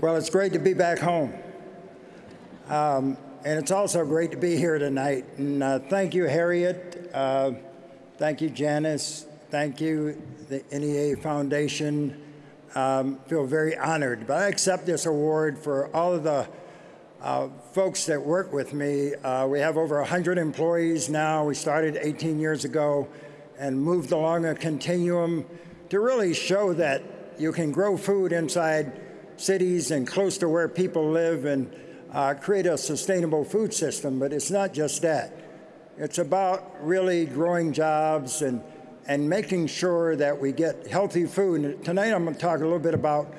Well, it's great to be back home. Um, and it's also great to be here tonight. And uh, thank you, Harriet. Uh, thank you, Janice. Thank you, the NEA Foundation. Um, feel very honored. But I accept this award for all of the uh, folks that work with me. Uh, we have over 100 employees now. We started 18 years ago and moved along a continuum to really show that you can grow food inside cities and close to where people live and uh, create a sustainable food system. But it's not just that. It's about really growing jobs and, and making sure that we get healthy food. And tonight I'm going to talk a little bit about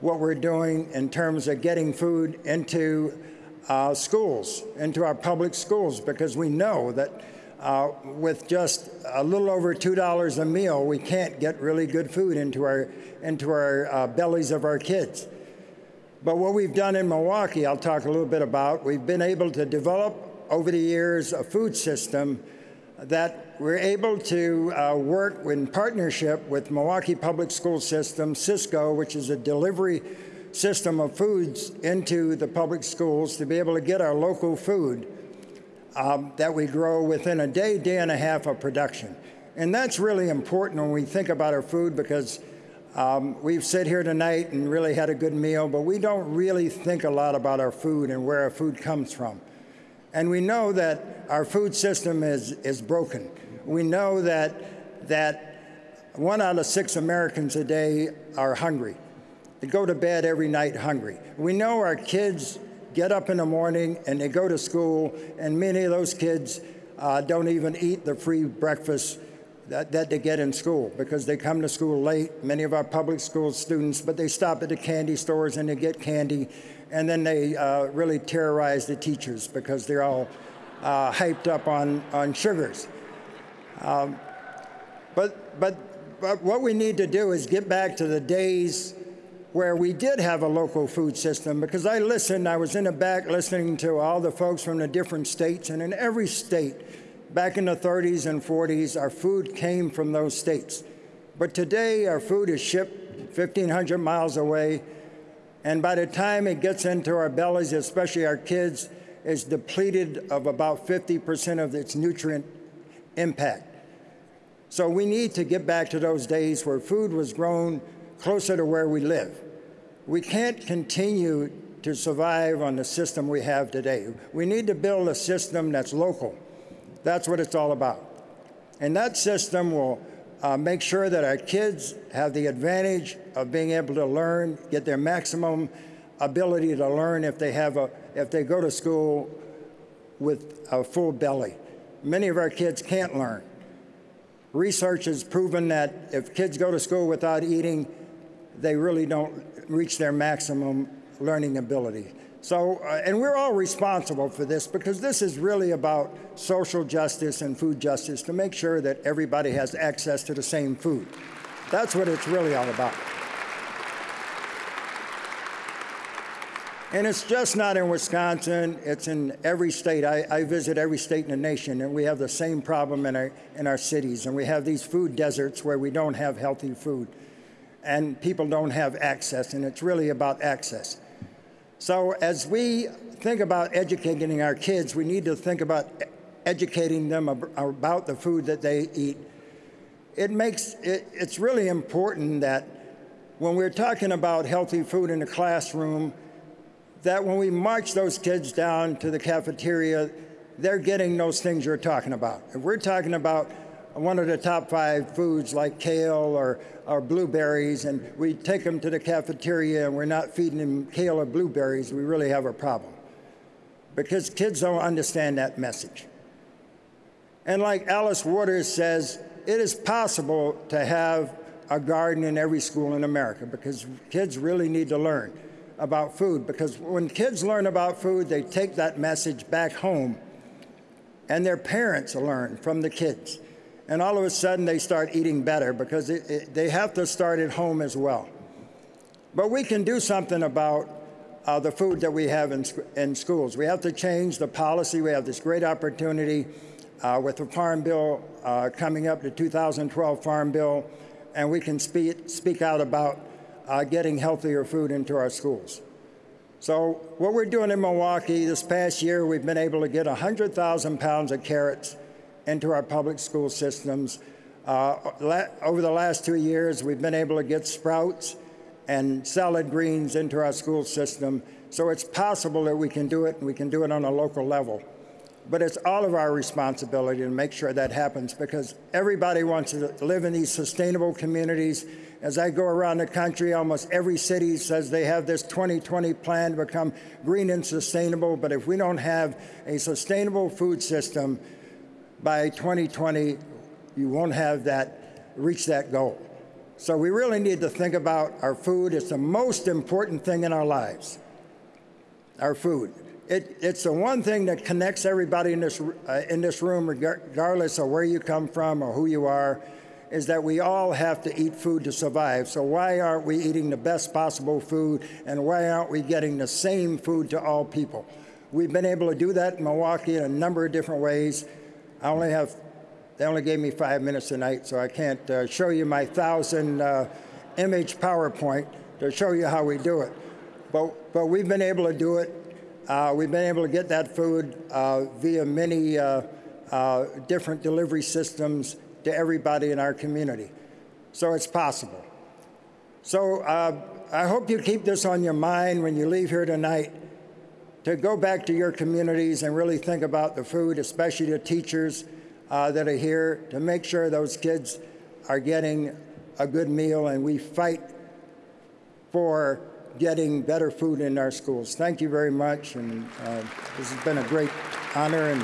what we're doing in terms of getting food into uh, schools, into our public schools, because we know that uh, with just a little over $2 a meal, we can't get really good food into our, into our uh, bellies of our kids. But what we've done in Milwaukee, I'll talk a little bit about, we've been able to develop over the years a food system that we're able to uh, work in partnership with Milwaukee Public School System, Sysco, which is a delivery system of foods into the public schools to be able to get our local food um, that we grow within a day, day and a half of production. And that's really important when we think about our food because um, we've sat here tonight and really had a good meal, but we don't really think a lot about our food and where our food comes from. And we know that our food system is, is broken. We know that, that one out of six Americans a day are hungry. They go to bed every night hungry. We know our kids get up in the morning and they go to school, and many of those kids uh, don't even eat the free breakfast that, that they get in school because they come to school late, many of our public school students, but they stop at the candy stores and they get candy, and then they uh, really terrorize the teachers because they're all uh, hyped up on, on sugars. Um, but, but, but what we need to do is get back to the days where we did have a local food system because I listened, I was in the back listening to all the folks from the different states, and in every state, Back in the 30s and 40s, our food came from those states. But today, our food is shipped 1,500 miles away, and by the time it gets into our bellies, especially our kids, it's depleted of about 50% of its nutrient impact. So we need to get back to those days where food was grown closer to where we live. We can't continue to survive on the system we have today. We need to build a system that's local that's what it's all about. And that system will uh, make sure that our kids have the advantage of being able to learn, get their maximum ability to learn if they have a, if they go to school with a full belly. Many of our kids can't learn. Research has proven that if kids go to school without eating, they really don't reach their maximum learning ability. So, uh, and we're all responsible for this because this is really about social justice and food justice to make sure that everybody has access to the same food. That's what it's really all about. And it's just not in Wisconsin, it's in every state. I, I, visit every state in the nation, and we have the same problem in our, in our cities. And we have these food deserts where we don't have healthy food, and people don't have access, and it's really about access. So as we think about educating our kids, we need to think about educating them ab about the food that they eat. It makes it, it's really important that when we're talking about healthy food in the classroom, that when we march those kids down to the cafeteria, they're getting those things you're talking about. If we're talking about one of the top five foods like kale or, or blueberries, and we take them to the cafeteria and we're not feeding them kale or blueberries, we really have a problem. Because kids don't understand that message. And like Alice Waters says, it is possible to have a garden in every school in America because kids really need to learn about food. Because when kids learn about food, they take that message back home, and their parents learn from the kids and all of a sudden they start eating better because it, it, they have to start at home as well. But we can do something about uh, the food that we have in, in schools. We have to change the policy. We have this great opportunity uh, with the Farm Bill uh, coming up, the 2012 Farm Bill, and we can speak, speak out about uh, getting healthier food into our schools. So what we're doing in Milwaukee this past year, we've been able to get 100,000 pounds of carrots into our public school systems. Uh, over the last two years, we've been able to get sprouts and salad greens into our school system. So it's possible that we can do it, and we can do it on a local level. But it's all of our responsibility to make sure that happens because everybody wants to live in these sustainable communities. As I go around the country, almost every city says they have this 2020 plan to become green and sustainable. But if we don't have a sustainable food system by 2020, you won't have that, reach that goal. So we really need to think about our food. It's the most important thing in our lives, our food. It, it's the one thing that connects everybody in this, uh, in this room, regardless of where you come from or who you are, is that we all have to eat food to survive. So why aren't we eating the best possible food, and why aren't we getting the same food to all people? We've been able to do that in Milwaukee in a number of different ways. I only have, they only gave me five minutes tonight, so I can't uh, show you my thousand uh, image PowerPoint to show you how we do it. But, but we've been able to do it uh, we've been able to get that food uh, via many uh, uh, different delivery systems to everybody in our community. So it's possible. So I hope you keep this on your mind when you leave here tonight to go back to your communities and really think about the food, especially the teachers uh, that are here, to make sure those kids are getting a good meal and we fight for getting better food in our schools. Thank you very much, and uh, this has been a great honor and